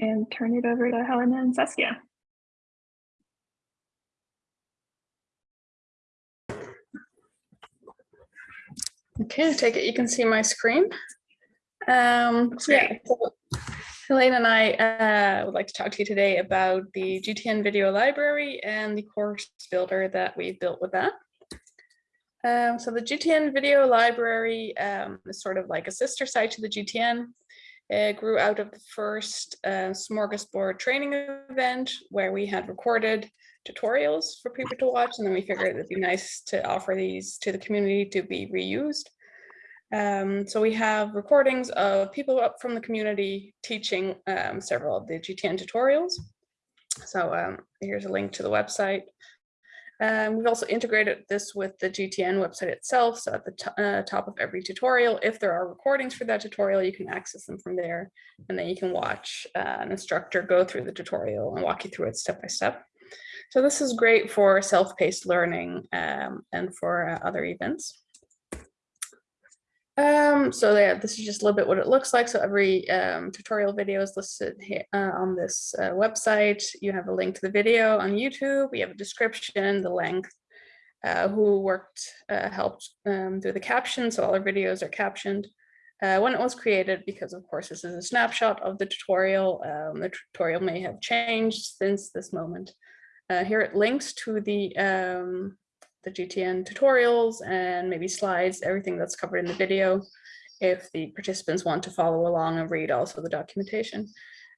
and turn it over to Helena and Saskia. Okay, I take it you can see my screen. Um, so yeah, so Helena and I uh, would like to talk to you today about the GTN video library and the course builder that we built with that. Um, so the GTN video library um, is sort of like a sister site to the GTN. It grew out of the first uh, smorgasbord training event where we had recorded tutorials for people to watch. And then we figured it'd be nice to offer these to the community to be reused. Um, so we have recordings of people up from the community teaching um, several of the GTN tutorials. So um, here's a link to the website. Um, we've also integrated this with the GTN website itself. So at the uh, top of every tutorial, if there are recordings for that tutorial, you can access them from there. And then you can watch uh, an instructor go through the tutorial and walk you through it step by step. So this is great for self-paced learning um, and for uh, other events. Um, so yeah, this is just a little bit what it looks like. So every um, tutorial video is listed here uh, on this uh, website. You have a link to the video on YouTube. We have a description, the length, uh, who worked, uh, helped um, do the caption. So all our videos are captioned. Uh, when it was created, because of course this is a snapshot of the tutorial. Um, the tutorial may have changed since this moment. Uh, here it links to the um, the GTN tutorials and maybe slides, everything that's covered in the video if the participants want to follow along and read also the documentation.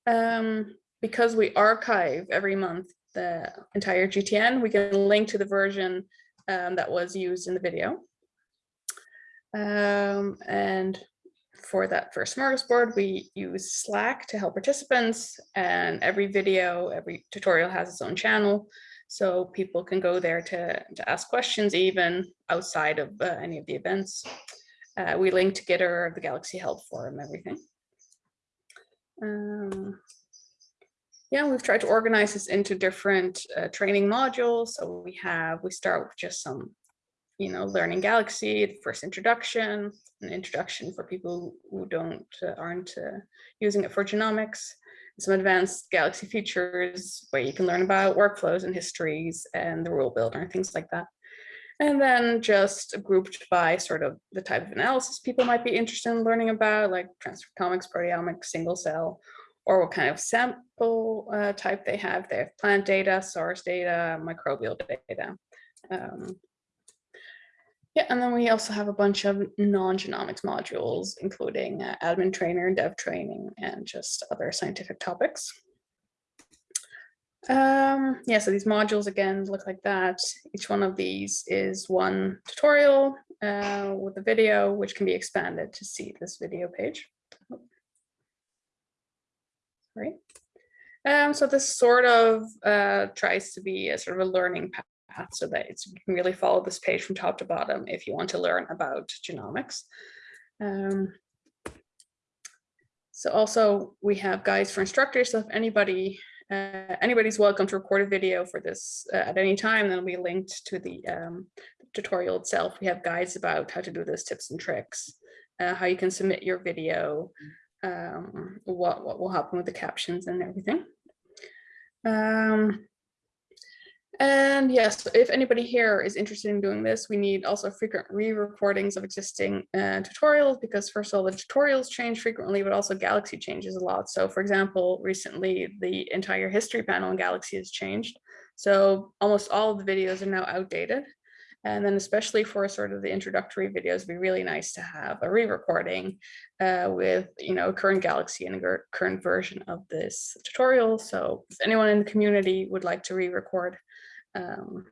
Um, because we archive every month the entire GTN, we can link to the version um, that was used in the video. Um, and for that first smorgasbord, we use Slack to help participants and every video, every tutorial has its own channel. So people can go there to, to ask questions even outside of uh, any of the events. Uh, we link to Gitter, the Galaxy Help Forum, everything. Um, yeah, we've tried to organize this into different uh, training modules. So we have, we start with just some, you know, learning Galaxy, the first introduction, an introduction for people who don't, uh, aren't uh, using it for genomics some advanced Galaxy features where you can learn about workflows and histories and the rule builder and things like that. And then just grouped by sort of the type of analysis people might be interested in learning about, like transcriptomics, proteomics, single cell, or what kind of sample uh, type they have. They have plant data, source data, microbial data. Um, yeah, and then we also have a bunch of non-genomics modules, including uh, admin trainer, dev training, and just other scientific topics. Um, yeah, so these modules again look like that. Each one of these is one tutorial uh, with a video, which can be expanded to see this video page. Sorry. Um, so this sort of uh, tries to be a sort of a learning path so that you can really follow this page from top to bottom if you want to learn about genomics. Um, so also we have guides for instructors. So if anybody uh, anybody's welcome to record a video for this uh, at any time, then we linked to the um, tutorial itself. We have guides about how to do this, tips and tricks, uh, how you can submit your video, um, what, what will happen with the captions and everything. Um, and yes, if anybody here is interested in doing this, we need also frequent re-recordings of existing uh, tutorials because first of all, the tutorials change frequently, but also Galaxy changes a lot. So for example, recently the entire history panel in Galaxy has changed. So almost all of the videos are now outdated. And then especially for sort of the introductory videos, it'd be really nice to have a re-recording uh, with, you know, current Galaxy and a current version of this tutorial. So if anyone in the community would like to re-record um,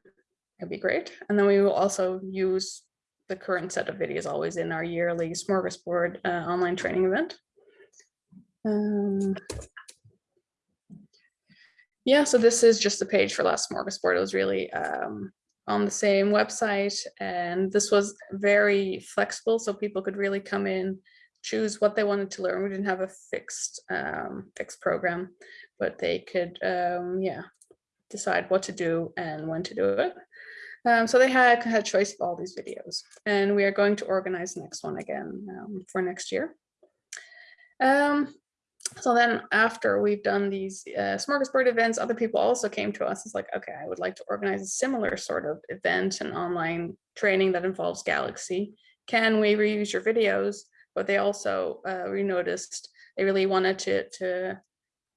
it'd be great. And then we will also use the current set of videos always in our yearly smorgasbord uh, online training event. Um, yeah, so this is just the page for last smorgasbord. It was really um, on the same website and this was very flexible so people could really come in choose what they wanted to learn we didn't have a fixed um, fixed program but they could um, yeah decide what to do and when to do it. Um, so they had, had choice of all these videos and we are going to organize the next one again um, for next year. Um, So then after we've done these uh, smorgasbord events, other people also came to us. It's like, okay, I would like to organize a similar sort of event and online training that involves Galaxy. Can we reuse your videos? But they also, uh, we noticed they really wanted to, to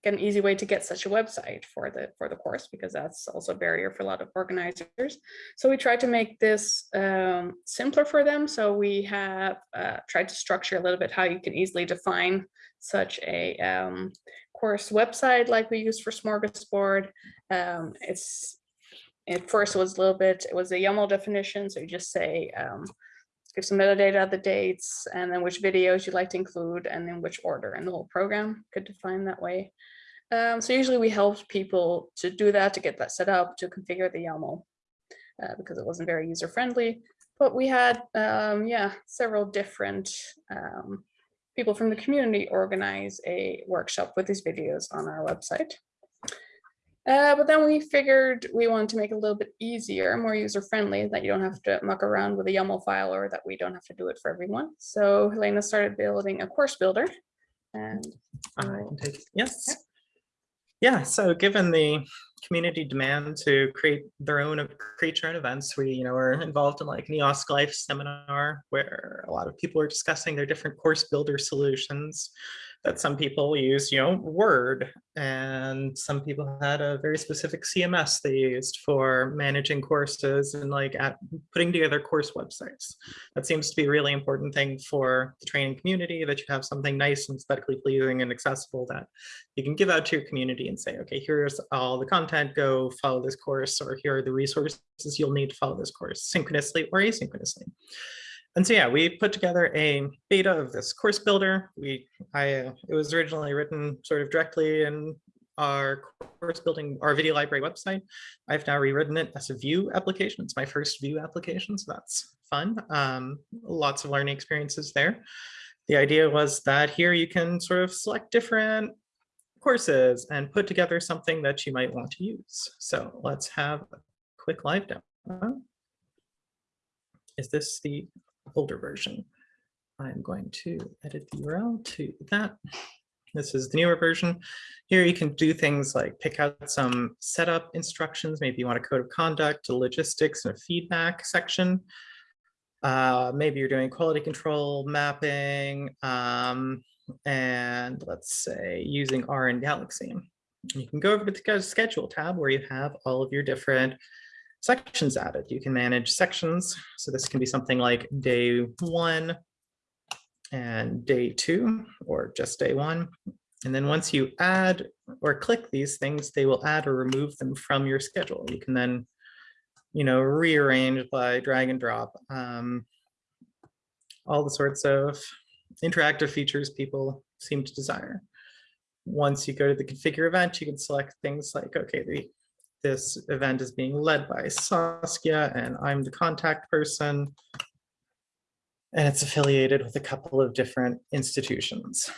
an easy way to get such a website for the for the course because that's also a barrier for a lot of organizers. So we tried to make this um, simpler for them. So we have uh, tried to structure a little bit how you can easily define such a um, course website like we use for Smorgasbord. Um, it's at first it was a little bit, it was a YAML definition. So you just say, um, give some metadata, the dates, and then which videos you'd like to include, and then which order, and the whole program could define that way. Um, so usually we help people to do that, to get that set up, to configure the YAML, uh, because it wasn't very user friendly. But we had, um, yeah, several different um, people from the community organize a workshop with these videos on our website. Uh, but then we figured we wanted to make it a little bit easier, more user friendly, that you don't have to muck around with a YAML file or that we don't have to do it for everyone. So Helena started building a course builder. And I can take, yes. Yeah, so given the community demand to create their own create your own events, we you know are involved in like an EOSC Life seminar where a lot of people are discussing their different course builder solutions that some people use, you know, Word, and some people had a very specific CMS they used for managing courses and like at putting together course websites. That seems to be a really important thing for the training community, that you have something nice and aesthetically pleasing and accessible that you can give out to your community and say, okay, here's all the content, go follow this course, or here are the resources you'll need to follow this course synchronously or asynchronously. And so, yeah, we put together a beta of this course builder. We, I, uh, it was originally written sort of directly in our course building, our video library website. I've now rewritten it as a Vue application. It's my first Vue application, so that's fun. Um, lots of learning experiences there. The idea was that here you can sort of select different courses and put together something that you might want to use. So let's have a quick live demo. Is this the older version. I'm going to edit the URL to that. This is the newer version. Here you can do things like pick out some setup instructions. Maybe you want a code of conduct, a logistics, and a feedback section. Uh, maybe you're doing quality control mapping, um, and let's say using R in Galaxy. You can go over to the schedule tab where you have all of your different sections added. You can manage sections. So this can be something like day one and day two, or just day one. And then once you add or click these things, they will add or remove them from your schedule. You can then, you know, rearrange by drag and drop um, all the sorts of interactive features people seem to desire. Once you go to the configure event, you can select things like, okay, the this event is being led by Saskia and I'm the contact person. And it's affiliated with a couple of different institutions.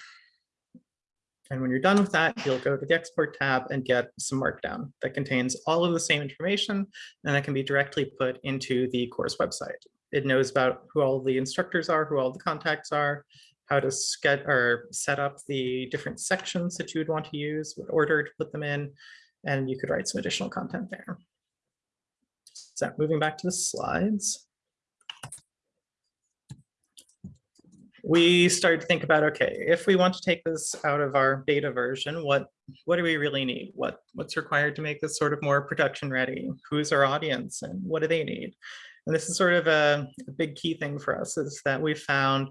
And when you're done with that, you'll go to the export tab and get some markdown that contains all of the same information and that can be directly put into the course website. It knows about who all the instructors are, who all the contacts are, how to get or set up the different sections that you would want to use, what order to put them in, and you could write some additional content there. So moving back to the slides. We started to think about, okay, if we want to take this out of our beta version, what what do we really need? What What's required to make this sort of more production ready? Who's our audience and what do they need? And this is sort of a, a big key thing for us is that we found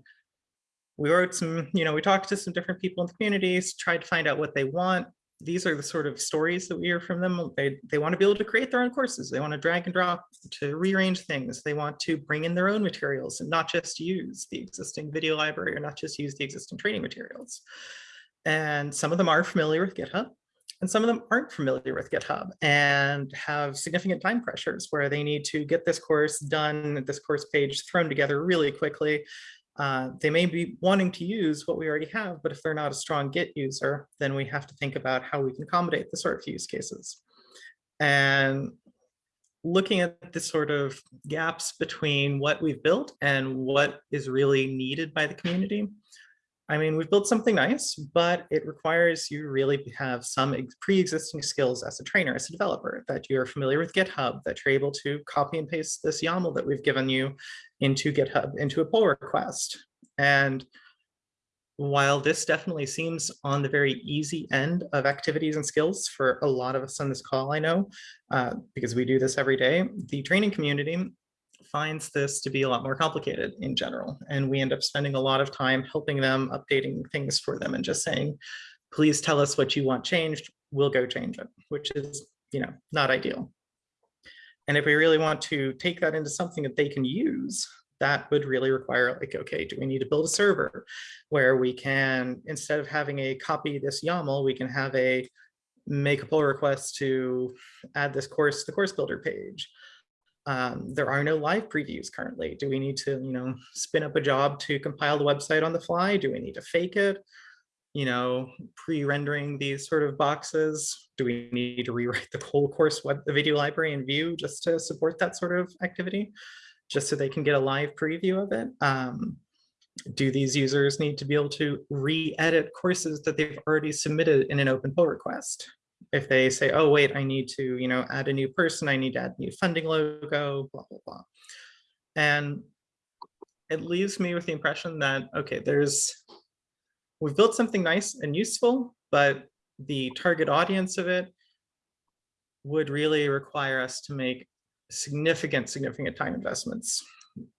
we wrote some, you know, we talked to some different people in the communities, tried to find out what they want, these are the sort of stories that we hear from them. They, they want to be able to create their own courses. They want to drag and drop to rearrange things. They want to bring in their own materials and not just use the existing video library or not just use the existing training materials. And some of them are familiar with GitHub and some of them aren't familiar with GitHub and have significant time pressures where they need to get this course done, this course page thrown together really quickly uh, they may be wanting to use what we already have, but if they're not a strong Git user, then we have to think about how we can accommodate the sort of use cases. And looking at the sort of gaps between what we've built and what is really needed by the community, I mean, we've built something nice, but it requires you really have some pre-existing skills as a trainer, as a developer, that you're familiar with GitHub, that you're able to copy and paste this YAML that we've given you into GitHub, into a pull request. And while this definitely seems on the very easy end of activities and skills for a lot of us on this call, I know, uh, because we do this every day, the training community finds this to be a lot more complicated in general. And we end up spending a lot of time helping them, updating things for them and just saying, please tell us what you want changed, we'll go change it, which is, you know, not ideal. And if we really want to take that into something that they can use, that would really require like, okay, do we need to build a server where we can, instead of having a copy this YAML, we can have a make a pull request to add this course, to the course builder page. Um, there are no live previews currently. Do we need to, you know, spin up a job to compile the website on the fly? Do we need to fake it? You know, pre-rendering these sort of boxes? Do we need to rewrite the whole course web, the video library in Vue just to support that sort of activity? Just so they can get a live preview of it? Um, do these users need to be able to re-edit courses that they've already submitted in an open pull request? If they say, oh, wait, I need to, you know, add a new person, I need to add new funding logo, blah, blah, blah. And it leaves me with the impression that, okay, there's, we've built something nice and useful, but the target audience of it would really require us to make significant, significant time investments,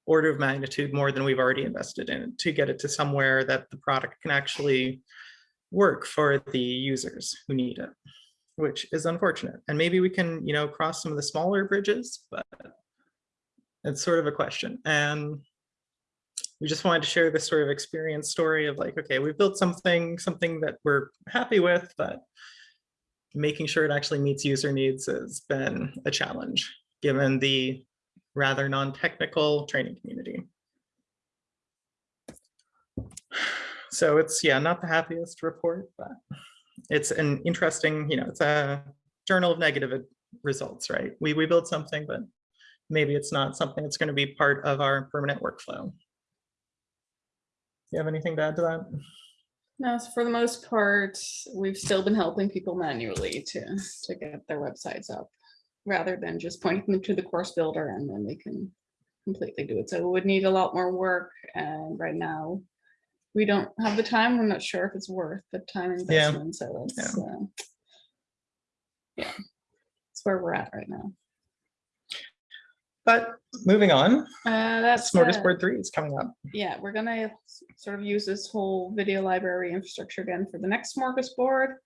order of magnitude more than we've already invested in it to get it to somewhere that the product can actually work for the users who need it which is unfortunate. And maybe we can, you know, cross some of the smaller bridges, but it's sort of a question. And we just wanted to share this sort of experience story of like, okay, we've built something, something that we're happy with, but making sure it actually meets user needs has been a challenge given the rather non-technical training community. So it's, yeah, not the happiest report, but it's an interesting, you know, it's a journal of negative results, right? We, we build something, but maybe it's not something that's going to be part of our permanent workflow. You have anything to add to that? No, so for the most part, we've still been helping people manually to, to get their websites up rather than just pointing them to the course builder and then they can completely do it. So it would need a lot more work. And right now, we don't have the time. We're not sure if it's worth the time investment. So that's, Yeah. uh, yeah, that's where we're at right now. But moving on, Uh, that's, uh, Smorgasbord three is coming up. yeah, we're gonna sort of use this whole video library infrastructure again for the next smorgasbord.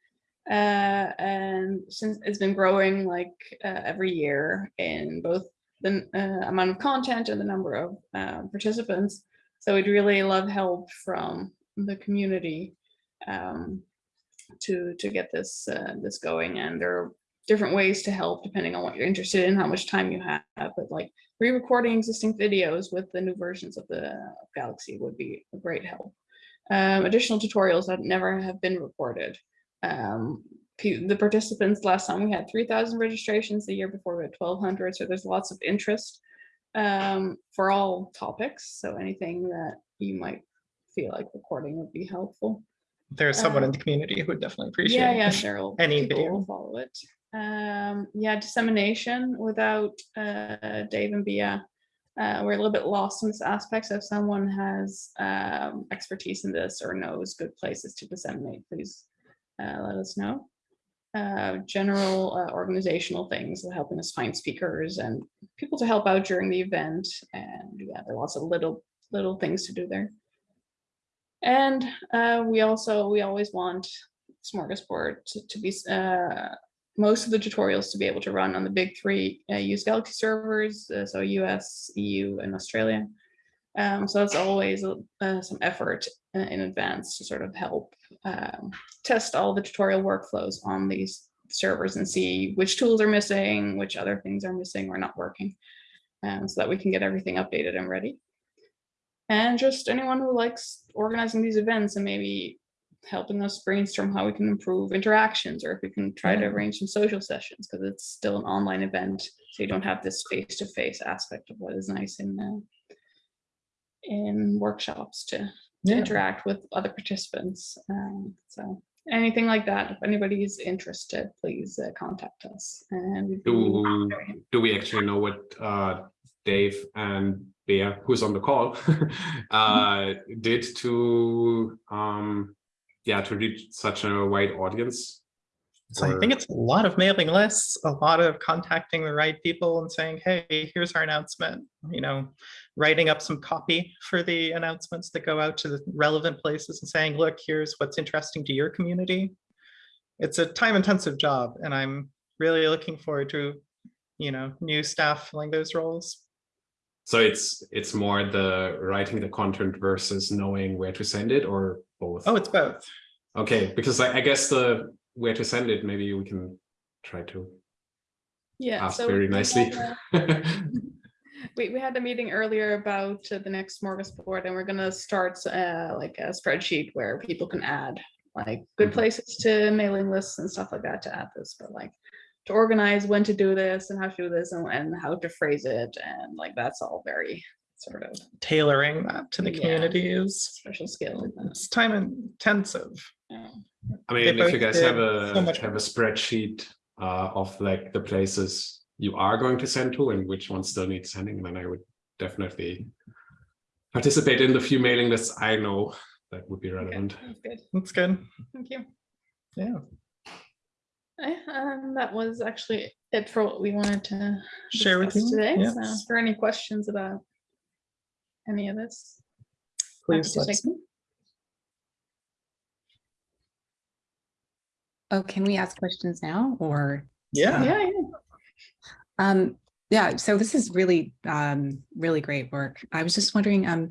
Uh, and since it's been growing like uh, every year in both the uh, amount of content and the number of uh, participants. So we'd really love help from the community um, to to get this uh, this going. And there are different ways to help depending on what you're interested in, how much time you have. But like re-recording existing videos with the new versions of the Galaxy would be a great help. Um, additional tutorials that never have been recorded. Um, the participants last time we had 3,000 registrations. The year before we had 1,200. So there's lots of interest um, for all topics. So anything that you might feel like recording would be helpful. There's someone Uh, in the community who would definitely appreciate. Yeah, yeah, it. Cheryl. any people video. will follow it. Um, yeah, dissemination without uh, Dave and Bia. Uh, we're a little bit lost in this aspect. So if someone has um, expertise in this or knows good places to disseminate, please uh, let us know. Uh, general uh, organizational things, helping us find speakers and people to help out during the event. And yeah, there are lots of little little things to do there. And uh, we also we always want Smorgasbord to, to be uh, most of the tutorials to be able to run on the big three uh, use Galaxy servers, so US, EU, and Australia. Um, so that's always uh, some effort uh, in advance to sort of help um, test all the tutorial workflows on these servers and see which tools are missing, which other things are missing or not working, um, so that we can get everything updated and ready. And just anyone who likes organizing these events and maybe helping us brainstorm how we can improve interactions or if we can try to arrange some social sessions because it's still an online event so you don't have this face-to-face aspect of what is nice in uh, in workshops to Yeah. interact with other participants. Um, so anything like that, if anybody is interested, please uh, contact us. And Do, do we actually know what uh, Dave and Bea, who's on the call, uh, did to, um, yeah, to reach such a wide audience? So I think it's a lot of mailing lists, a lot of contacting the right people and saying, hey, here's our announcement, you know, writing up some copy for the announcements that go out to the relevant places and saying, look, here's what's interesting to your community. It's a time intensive job and I'm really looking forward to, you know, new staff filling those roles. So it's, it's more the writing the content versus knowing where to send it or both? Oh, it's both. Okay, because I, I guess the where to send it, maybe we can try to Yeah. ask so very nicely. We, we had a meeting earlier about uh, the next smorgasbord and we're gonna start uh, like a spreadsheet where people can add like good Mhm. places to mailing lists and stuff like that to add this, but like to organize when to do this and how to do this and, and how to phrase it and like that's all very sort of Tailoring that to the Yeah. community is, special skill. and, it's time intensive. Uh, I They mean, if you guys have did so a have a spreadsheet uh, of like the places you are going to send to and which ones still need sending, then I would definitely participate in the few mailing lists I know that would be okay, relevant. that's good. That's good. Thank you. Yeah. Eh, And that was actually it for what we wanted to Share with you. today. Yes. So if there are any questions about any of this? Please let take us know. Oh, can we ask questions now or? Yeah. Yeah, yeah. Um, yeah, so this is really, um, really great work. I was just wondering, um,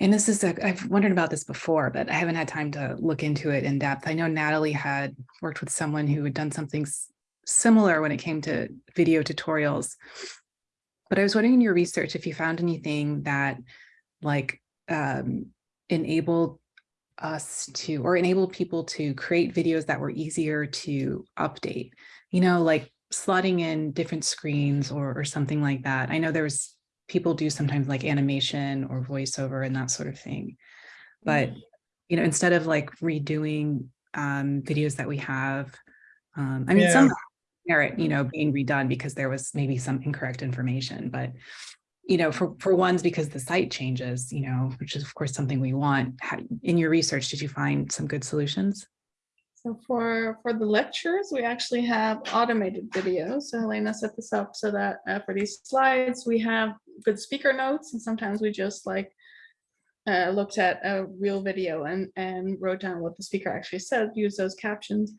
and this is, a- I've wondered about this before, but I haven't had time to look into it in depth. I know Natalie had worked with someone who had done something similar when it came to video tutorials. But I was wondering in your research if you found anything that like um, enabled us to, or enabled people to create videos that were easier to update, you know, like slotting in different screens or, or something like that. I know there's people do sometimes like animation or voiceover and that sort of thing. But, you know, instead of like redoing um, videos that we have, um, I mean, some merit, you know, being redone because there was maybe some incorrect information, but you know, for, for ones because the site changes, you know, which is of course something we want. How, in your research, did you find some good solutions? So for, for the lectures, we actually have automated videos. So Helena set this up so that uh, for these slides, we have good speaker notes and sometimes we just like uh, looked at a real video and, and wrote down what the speaker actually said, use those captions.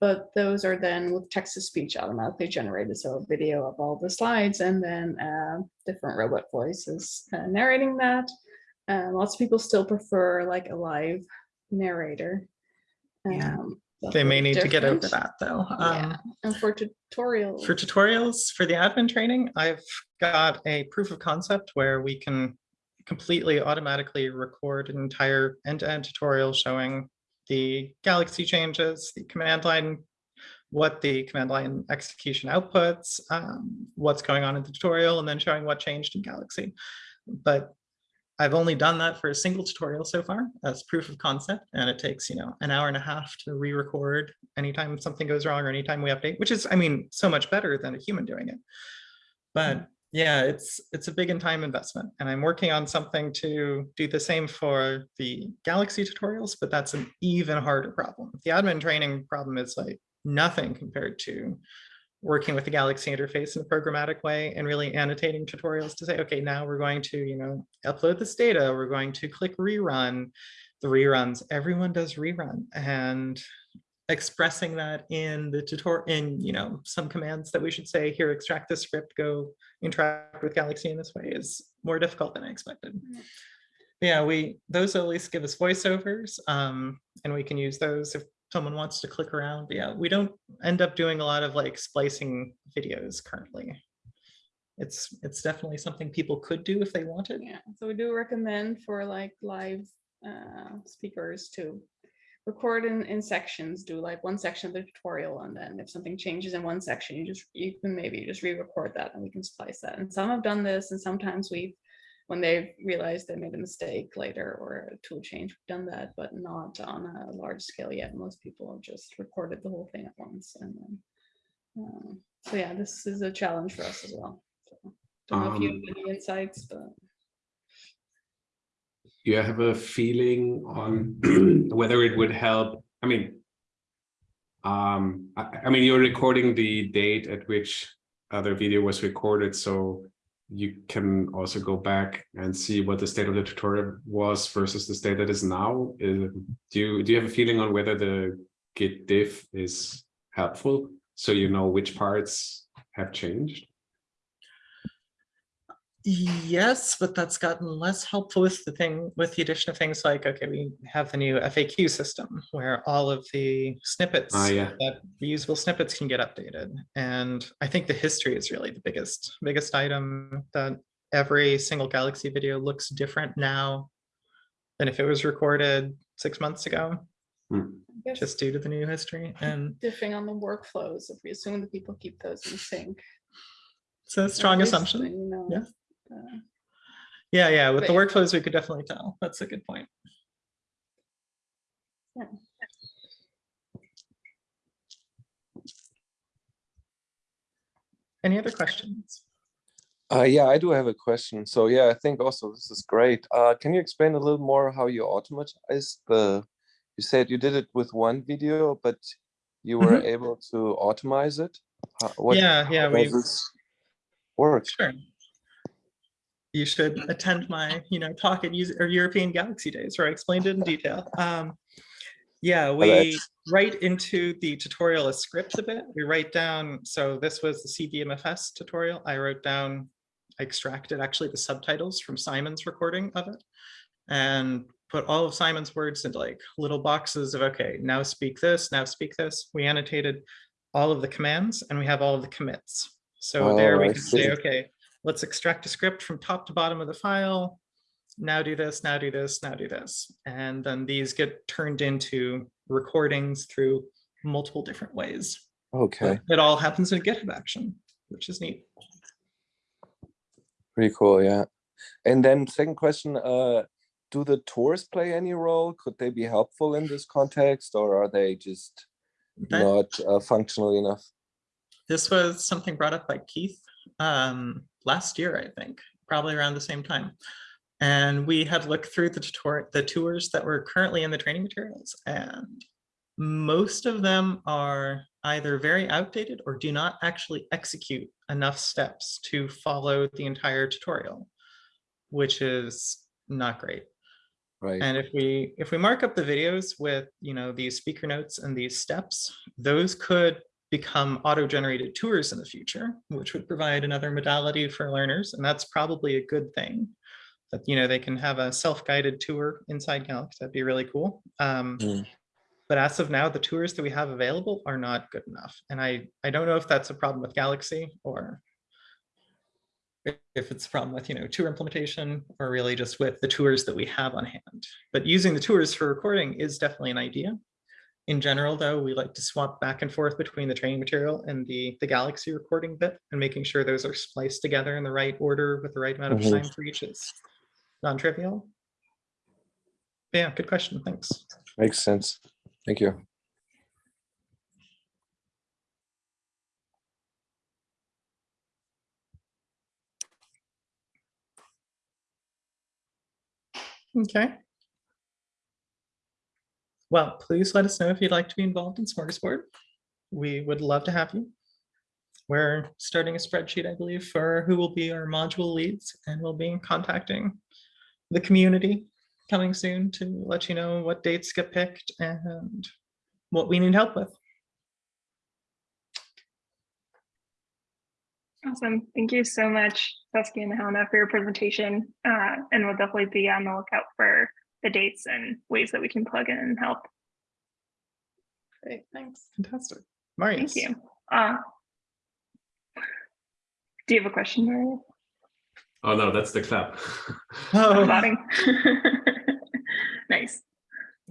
But those are then with text to speech automatically generated. So a video of all the slides and then uh, different robot voices uh, narrating that. Uh, lots of people still prefer like a live narrator. Yeah. Um, that's They may need to get over that though. Yeah, Um, and for tutorial. For tutorials, for the admin training, I've got a proof of concept where we can completely automatically record an entire end-to-end tutorial showing the Galaxy changes, the command line, what the command line execution outputs, um, what's going on in the tutorial, and then showing what changed in Galaxy. But I've only done that for a single tutorial so far as proof of concept, and it takes, you know, an hour and a half to re-record anytime something goes wrong or anytime we update, which is, I mean, so much better than a human doing it. But yeah, it's it's a big in time investment, and I'm working on something to do the same for the Galaxy tutorials, but that's an even harder problem. The admin training problem is like nothing compared to working with the Galaxy interface in a programmatic way and really annotating tutorials to say, okay, now we're going to, you know, upload this data, we're going to click rerun. The reruns, everyone does rerun and expressing that in the tutorial in, you know, some commands that we should say here, extract the script, go interact with Galaxy in this way is more difficult than I expected. Yeah. Yeah, we, those at least give us voiceovers um, and we can use those if someone wants to click around. But yeah, we don't end up doing a lot of like splicing videos currently. It's, it's definitely something people could do if they wanted. Yeah, so we do recommend for like live uh, speakers to record in, in sections, do like one section of the tutorial, and then if something changes in one section, you just, you can maybe just re-record that and we can splice that. And some have done this, and sometimes we've when they realize they made a mistake later or a tool change, we've done that, but not on a large scale yet. Most people have just recorded the whole thing at once and then. uh, So yeah, this is a challenge for us as well. So, Don't know if you Um, have any insights, but. You have a feeling on whether it would help? I mean, um, I, I mean, you're recording the date at which other video was recorded, so you can also go back and see what the state of the tutorial was versus the state that is now. Is- do you do you have a feeling on whether the git diff is helpful, so you know which parts have changed? Yes, but that's gotten less helpful with the thing, with the addition of things like, okay, we have the new FAQ system where all of the snippets, Ah, yeah. that reusable snippets can get updated. And I think the history is really the biggest, biggest item that every single Galaxy video looks different now than if it was recorded six months ago, I just due to the new history. And differing on the workflows, if we assume that people keep those in sync. it's a strong assumption. you know, Yeah. Uh, Yeah, yeah, with the But- workflows, we could definitely tell. That's a good point. Yeah. Any other questions? Uh, yeah, I do have a question. So yeah, I think also this is great. Uh, can you explain a little more how you automatize the, you said you did it with one video, but you were able to automate it? How- what- Yeah, yeah, how we, does this Work. sure. You should attend my, you know, talk at user or European Galaxy Days where I explained it in detail. Um, yeah, we write into the tutorial a script a bit. We write down, so this was the CVMFS tutorial. I wrote down, I extracted actually the subtitles from Simon's recording of it and put all of Simon's words into like little boxes of, okay, now speak this, now speak this. We annotated all of the commands and we have all of the commits. So there Oh, we I can say, okay, let's extract a script from top to bottom of the file. Now do this, now do this, now do this. And then these get turned into recordings through multiple different ways. Okay, But It all happens in a GitHub action, which is neat. pretty cool, yeah. And then second question, uh, do the tours play any role? Could they be helpful in this context or are they just That- not uh, functional enough? This was something brought up by Keith um, last year, I think, probably around the same time. And we had looked through the tutorial, the tours that were currently in the training materials and most of them are either very outdated or do not actually execute enough steps to follow the entire tutorial, which is not great. Right, And if we if we mark up the videos with you know these speaker notes and these steps, those could become auto-generated tours in the future, which would provide another modality for learners, and that's probably a good thing. That you know they can have a self-guided tour inside Galaxy. That'd be really cool. Um, Mm. But as of now, the tours that we have available are not good enough, and I I don't know if that's a problem with Galaxy or if- it's a problem with, you know, tour implementation or really just with the tours that we have on hand. But using the tours for recording is definitely an idea. In general, though, we like to swap back and forth between the training material and the, the Galaxy recording bit and making sure those are spliced together in the right order with the right amount of Mhm. time for each is non-trivial. Yeah, good question. Thanks. makes sense. Thank you. Okay. Well, please let us know if you'd like to be involved in Smorgasbord. We would love to have you. We're starting a spreadsheet, I believe, for who will be our module leads, and we'll be contacting the community coming soon to let you know what dates get picked and what we need help with. Awesome. Thank you so much, Saskia and Helena, for your presentation. Uh, and we'll definitely be on the lookout for the dates and ways that we can plug in and help. Great, thanks. Fantastic. Marius. Thank you. Uh, do you have a question, Marius? Oh no, that's the clap. Oh, Applauding. Nice.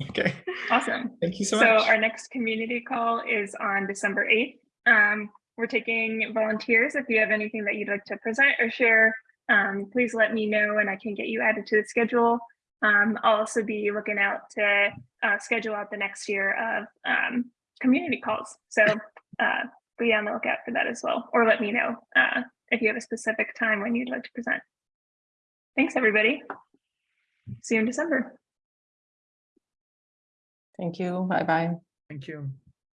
okay. Awesome. Thank you so So much. So our next community call is on December 8th. Um, we're taking volunteers. If you have anything that you'd like to present or share, um, please let me know and I can get you added to the schedule. Um, I'll also be looking out to uh, schedule out the next year of um, community calls. So uh, be on the lookout for that as well, or let me know uh, if you have a specific time when you'd like to present. Thanks, everybody. See you in December. Thank you. Bye bye. Thank you.